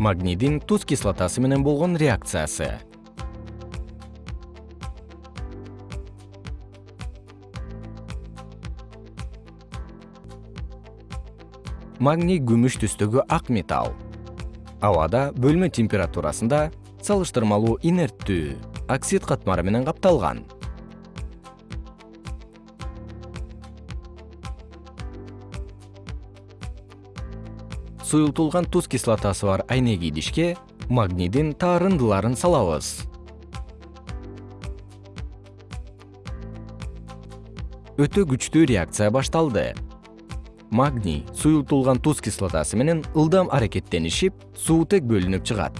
магнийдин туз кислотасы менен болгон реакциясы. Магний күмүш түстөгү ак металл. Абада бөлмө температурасында салыштырмалуу инерттүү оксид катмары менен капталган суюлтулган туз кислотасы бар айнек идишке магнийдин таарындыларын салабыз. Өтө күчтүү реакция башталды. Магний суюлтулган туз кислотасы менен ылдам аракеттенишип суутек бөлүнүп чыгат